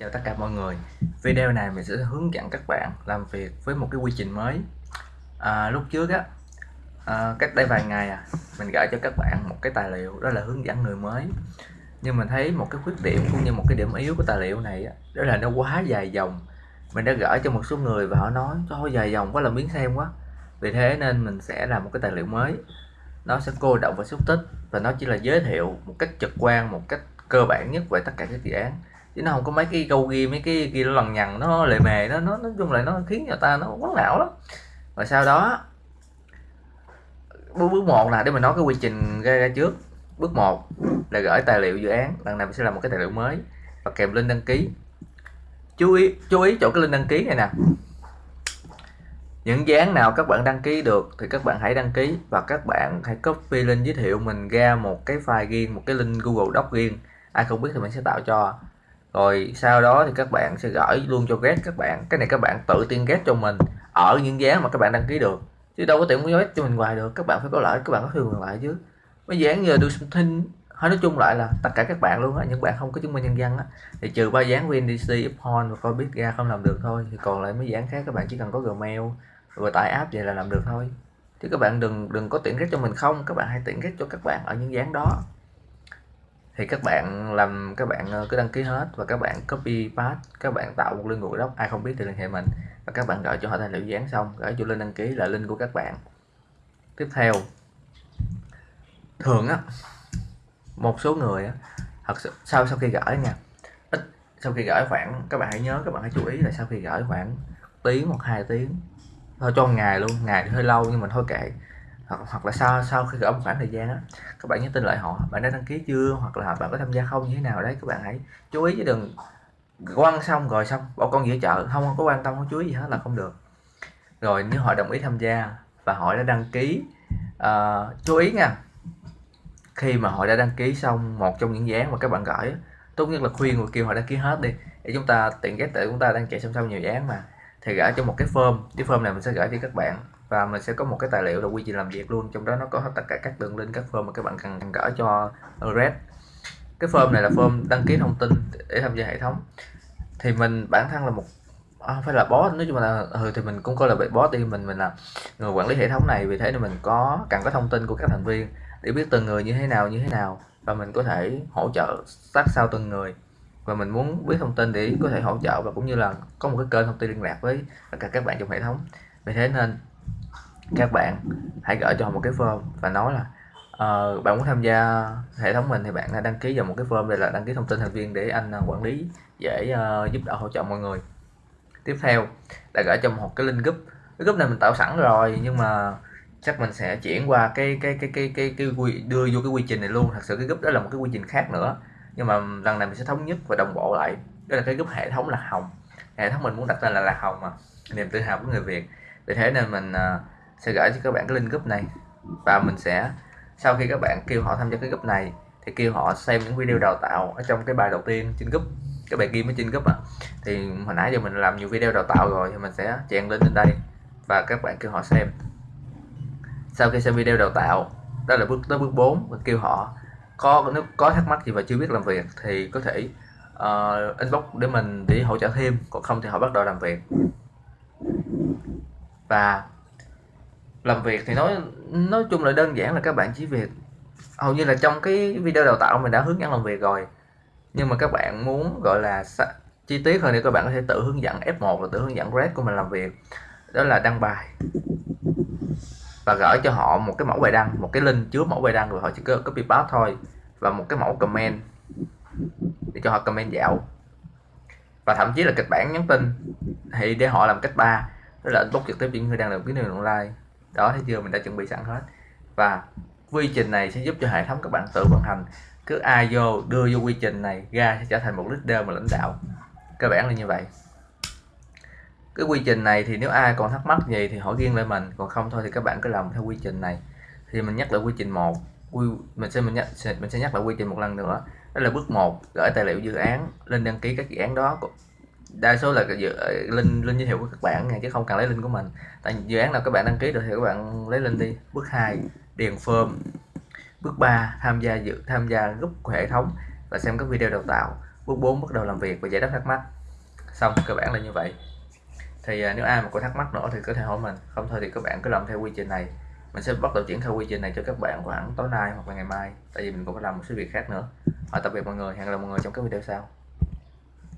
Chào tất cả mọi người. Video này mình sẽ hướng dẫn các bạn làm việc với một cái quy trình mới. À, Lúc trước á à, cách đây vài ngày à mình gửi cho các bạn một cái tài liệu đó là hướng dẫn người mới. Nhưng mình thấy một cái khuyết điểm cũng như một cái điểm yếu của tài liệu này á, đó là nó quá dài dòng. Mình đã gửi cho một số người và họ nói Thôi dài dòng quá là miếng xem quá. Vì thế nên mình sẽ làm một cái tài liệu mới. Nó sẽ cô động và xúc tích và nó chỉ là giới thiệu một cách trực quan một cách cơ bản nhất về tất cả các dự án chứ nó không có mấy cái câu ghi mấy cái ghi nó lằng nhằng nó lề mề nó nó nói chung là nó khiến người ta nó quấn não lắm. Và sau đó bước bước một là để mình nói cái quy trình ra, ra trước. Bước một là gửi tài liệu dự án lần này mình sẽ làm một cái tài liệu mới và kèm link đăng ký. Chú ý chú ý chỗ cái link đăng ký này nè. Những dự án nào các bạn đăng ký được thì các bạn hãy đăng ký và các bạn hãy copy link giới thiệu mình ra một cái file riêng một cái link Google Doc riêng. Ai không biết thì mình sẽ tạo cho rồi sau đó thì các bạn sẽ gửi luôn cho get các bạn. Cái này các bạn tự tiên get cho mình ở những giá mà các bạn đăng ký được. Chứ đâu có tiện muốn cho mình hoài được. Các bạn phải có lợi các bạn có thương lại chứ. Mấy dán giờ tôi xin hay nói chung lại là tất cả các bạn luôn á những bạn không có chứng minh nhân dân á thì trừ ba dán VNDC, Upon và coi biết ra không làm được thôi thì còn lại mấy dán khác các bạn chỉ cần có Gmail rồi tải app vậy là làm được thôi. Chứ các bạn đừng đừng có tiện ghét cho mình không. Các bạn hãy tiện ghét cho các bạn ở những dán đó thì các bạn làm, các bạn ờ, cứ đăng ký hết và các bạn copy paste, các bạn tạo một link Google đó ai không biết thì liên hệ mình. Và các bạn gửi cho họ tài liệu dán xong, gửi cho link đăng ký là link của các bạn. Tiếp theo, thường á, một số người á, thật sự, sau sau khi gửi nha, ít, sau khi gửi khoảng, các bạn hãy nhớ, các bạn hãy chú ý là sau khi gửi khoảng tiếng hoặc hai tiếng, thôi cho ngày luôn, ngày thì hơi lâu nhưng mình thôi kệ hoặc, hoặc là sau sau khi gửi một khoảng thời gian á các bạn nhớ tin lại họ bạn đã đăng ký chưa? Hoặc là bạn có tham gia không? Như thế nào? Đấy các bạn hãy chú ý chứ đừng quăng xong rồi xong bỏ con giữa chợ. Không, có quan tâm không chú ý gì hết là không được. Rồi nếu họ đồng ý tham gia và họ đã đăng ký uh, chú ý nha. Khi mà họ đã đăng ký xong một trong những dự án mà các bạn gửi tốt nhất là khuyên người kêu họ đăng ký hết đi để chúng ta tiện ghép tại chúng ta đang chạy song song nhiều dự án mà thì gửi cho một cái form. Cái form này mình sẽ gửi cho các bạn và mình sẽ có một cái tài liệu là quy trình làm việc luôn. Trong đó nó có tất cả các đường link các form mà các bạn cần gỡ cho Red. Cái form này là form đăng ký thông tin để tham gia hệ thống. Thì mình bản thân là một à, phải là boss. Nói chung là ừ, thì mình cũng coi là bị boss đi. Mình mình là người quản lý hệ thống này. Vì thế nên mình có cần có thông tin của các thành viên để biết từng người như thế nào như thế nào. Và mình có thể hỗ trợ sát sao từng người. Và mình muốn biết thông tin để có thể hỗ trợ và cũng như là có một cái kênh thông tin liên lạc với tất cả các bạn trong hệ thống. Vì thế nên các bạn hãy gửi cho họ một cái form và nói là uh, bạn muốn tham gia hệ thống mình thì bạn hãy đăng ký vào một cái form đây là đăng ký thông tin thành viên để anh à, quản lý dễ uh, giúp đỡ hỗ trợ mọi người. Tiếp theo là gửi cho một cái link group. Cái group này mình tạo sẵn rồi nhưng mà chắc mình sẽ chuyển qua cái cái cái cái cái, cái, quy đưa vô cái quy trình này luôn. Thật sự cái group đó là một cái quy trình khác nữa nhưng mà lần này mình sẽ thống nhất và đồng bộ lại. Đó là cái group hệ thống là hồng. Hệ thống mình muốn đặt tên là là hồng mà niềm tự hào của người việt. Vì thế nên mình uh, sẽ gửi cho các bạn cái link group này. Và mình sẽ sau khi các bạn kêu họ tham gia cái group này thì kêu họ xem những video đào tạo ở trong cái bài đầu tiên trên group cái bài ghi ở trên group à thì hồi nãy giờ mình làm nhiều video đào tạo rồi thì mình sẽ chèn lên trên đây và các bạn kêu họ xem. Sau khi xem video đào tạo đó là bước tới bước 4 mình kêu họ có nếu có thắc mắc gì và chưa biết làm việc thì có thể uh, inbox để mình để hỗ trợ thêm còn không thì họ bắt đầu làm việc. Và làm việc thì nói nói chung là đơn giản là các bạn chỉ việc, hầu như là trong cái video đào tạo mình đã hướng dẫn làm việc rồi. Nhưng mà các bạn muốn, gọi là chi tiết hơn thì các bạn có thể tự hướng dẫn F1 và tự hướng dẫn Red của mình làm việc. Đó là đăng bài. Và gửi cho họ một cái mẫu bài đăng, một cái link chứa mẫu bài đăng rồi họ chỉ có copy paste thôi và một cái mẫu comment để cho họ comment dạo. Và thậm chí là kịch bản nhắn tin thì để họ làm cách ba, đó là inbox trực tiếp những người đang làm cái này online đó, thấy chưa? Mình đã chuẩn bị sẵn hết. Và quy trình này sẽ giúp cho hệ thống các bạn tự vận hành. Cứ ai vô, đưa vô quy trình này ra sẽ trở thành một leader mà lãnh đạo. Cơ bản là như vậy. Cái quy trình này thì nếu ai còn thắc mắc gì thì hỏi riêng lại mình. Còn không thôi thì các bạn cứ làm theo quy trình này. Thì mình nhắc lại quy trình một. Quy, mình sẽ, mình nhắc mình sẽ nhắc lại quy trình một lần nữa. Đó là bước 1 gửi tài liệu dự án, lên đăng ký các dự án đó đa số là dự linh linh giới thiệu của các bạn nha chứ không cần lấy linh của mình. Tại dự án nào các bạn đăng ký được thì các bạn lấy linh đi. Bước 2 điền form. Bước 3 tham gia dự tham gia group của hệ thống và xem các video đào tạo. Bước 4 bắt đầu làm việc và giải đáp thắc mắc. Xong cơ bản là như vậy. Thì à, nếu ai mà có thắc mắc nữa thì có thể hỏi mình. Không thôi thì các bạn cứ làm theo quy trình này. Mình sẽ bắt đầu triển khai quy trình này cho các bạn khoảng tối nay hoặc là ngày mai. Tại vì mình cũng phải làm một số việc khác nữa. À, tạm biệt mọi người. Hẹn gặp lại mọi người trong các video sau.